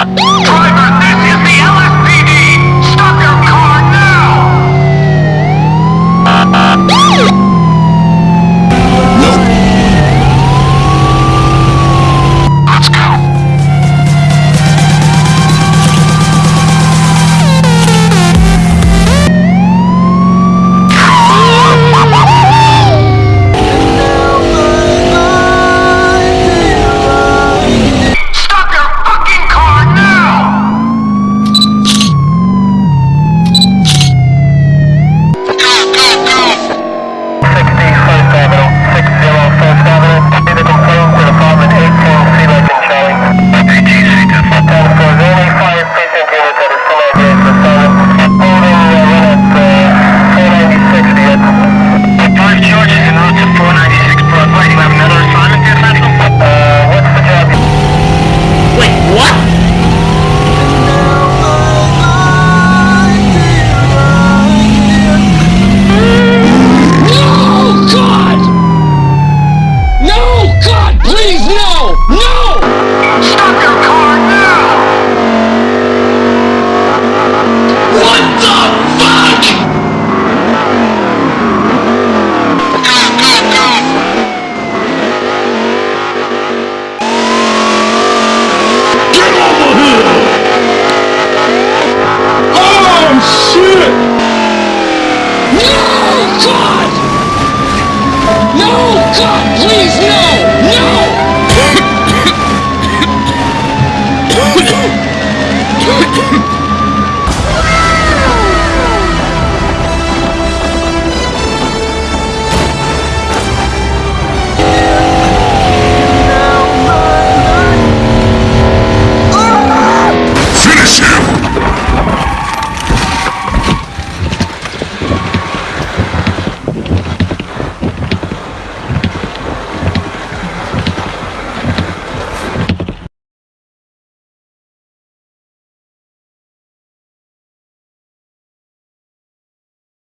Ah! No, God! No, God!